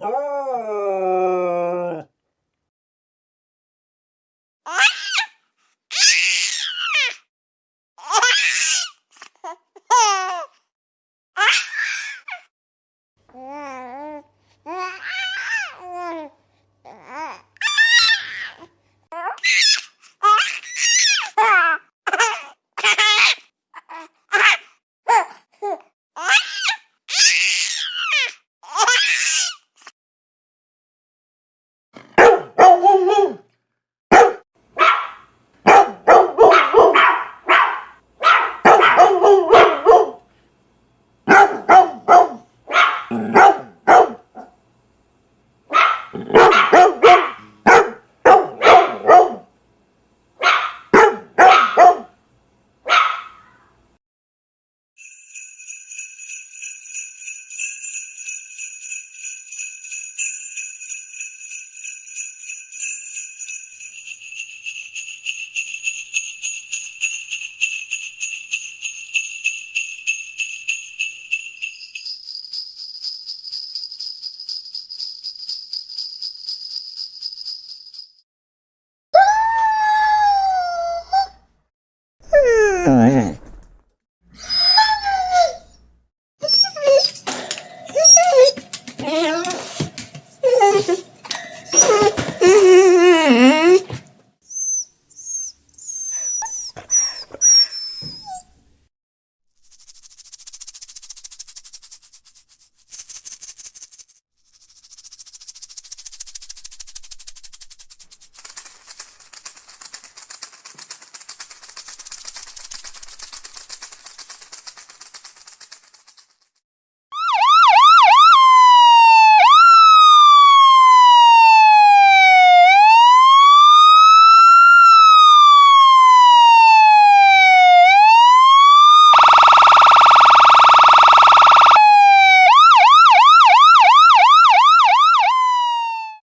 Oh! Mm-hmm.